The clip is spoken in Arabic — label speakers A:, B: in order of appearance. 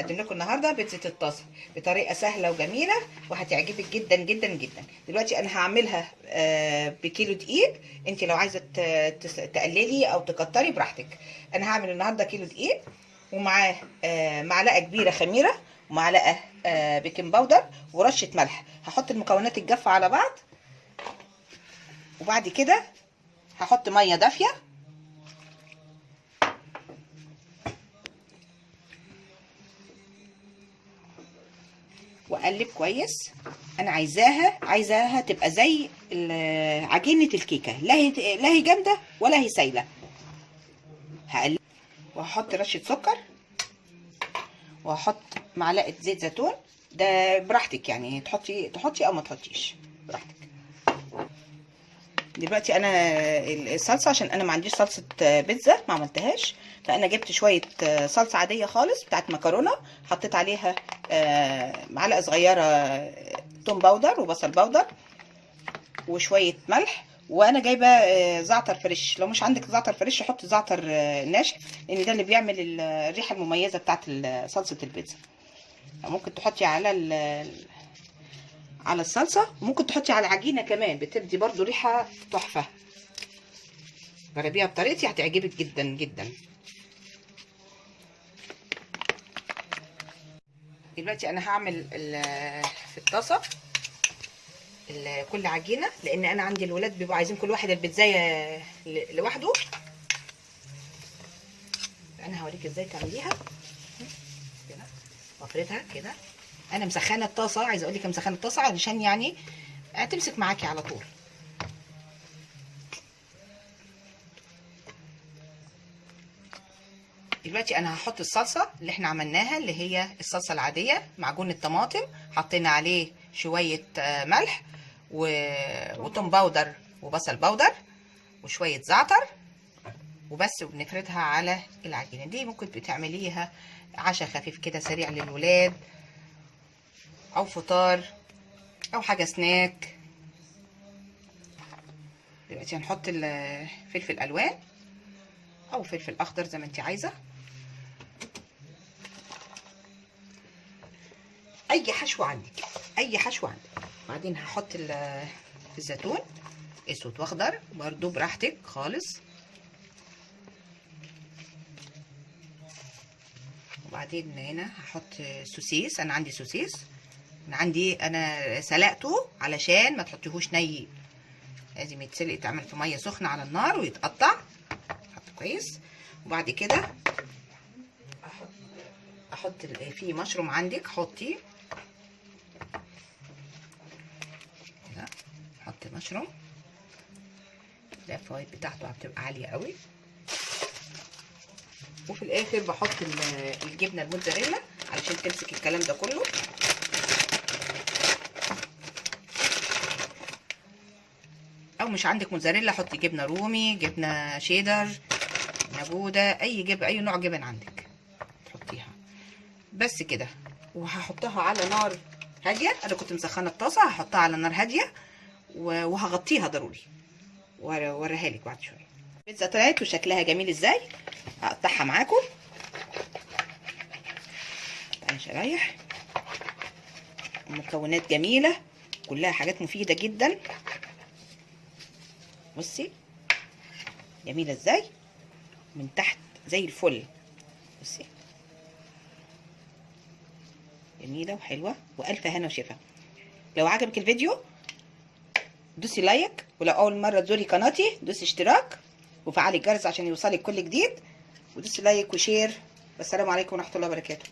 A: هقدم لكم النهارده بيتزا الطاسة بطريقة سهلة وجميلة وهتعجبك جدا جدا جدا. دلوقتي أنا هعملها آه، بكيلو دقيق. انت لو عايزة تقللي أو تكتري براحتك. أنا هعمل النهارده كيلو دقيق ومعاه آه، معلقة كبيرة خميرة ومعلقة آه، baking powder ورشة ملح. هحط المكونات الجافة على بعض. وبعد كده هحط مية دافية. واقلب كويس. أنا عايزاها عايزاها تبقى زي عجينة الكيكة. لا هي لا هي جامدة ولا هي سايلة. هقلب وهحط رشة سكر. وهحط معلقة زيت زيتون. ده براحتك يعني تحطي تحطي أو ما تحطيش. براحتك. دلوقتي أنا الصلصة عشان أنا ما عنديش صلصة بيتزا ما عملتهاش. فأنا جبت شوية صلصة عادية خالص بتاعت مكرونة حطيت عليها معلقة صغيرة توم powder وبصل powder وشوية ملح. وأنا جايبة زعتر fresh. لو مش عندك زعتر fresh حط زعتر ناشف لأن ده اللي بيعمل الريحة المميزة بتاعت صلصة البيتزا. ممكن تحطي على على الصلصة وممكن تحطي على العجينه كمان بتدي برضو ريحة تحفة. جربيها بطريقتي هتعجبك جدا جدا. دلوقتي أنا هعمل في الطاسة كل عجينة لأن أنا عندي الولاد بيبقوا عايزين كل واحد البيتزايه لوحده. أنا هوريك إزاي تعمليها. كده وافردها كده. أنا مسخنة الطاسة عايزة أقول لك مسخنة الطاسة علشان يعني هتمسك معاكي على طول. دلوقتي أنا هحط الصلصة اللي إحنا عملناها اللي هي الصلصة العادية معجون الطماطم حطينا عليه شوية ملح و... وتوم powder وبصل powder وشوية زعتر وبس وبنفردها على العجينة. دي ممكن بتعمليها عشاء خفيف كده سريع للولاد أو فطار أو حاجة سناك. دلوقتي هنحط الفلفل ألوان أو فلفل أخضر زي ما انت عايزة. أي حشو عندك أي حشو عندك. بعدين هحط الزيتون أسود وأخضر برضو براحتك خالص. وبعدين هنا هحط سوسيس أنا عندي سوسيس. عندي أنا سلقته علشان ما تحطيهوش ني. لازم يتسلق يتعمل في مية سخنة على النار ويتقطع. حط كويس. وبعد كده أحط في مشروم عندك حطي. كده. أحط مشروم. ده الفوائد بتاعته بتبقى عالية قوي. وفي الآخر بحط الجبنة الموتزاريلا علشان تمسك الكلام ده كله. مش عندك موتزاريلا حطي جبنة رومي جبنة شيدر نابوده أي جبن أي نوع جبن عندك تحطيها. بس كده. وهحطها على نار هادية. أنا كنت مسخنة الطاسة هحطها على نار هادية وهغطيها ضروري. واوريها لك بعد شوية. البيتزا طلعت وشكلها جميل إزاي. هقطعها معاكم. شرايح. مكونات جميلة. كلها حاجات مفيدة جدا. بصي جميلة إزاي؟ من تحت زي الفل. بصي. جميلة وحلوة وألف هنا وشفا. لو عجبك الفيديو دوسي like ولو اول مرة تزوري قناتي دوسي اشتراك وفعلي الجرس عشان يوصلك كل جديد ودوسي like و share. والسلام عليكم ورحمة الله وبركاته.